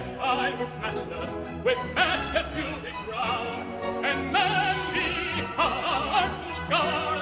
sky with matchless, with matchless beauty crown, and manly hearts to guard.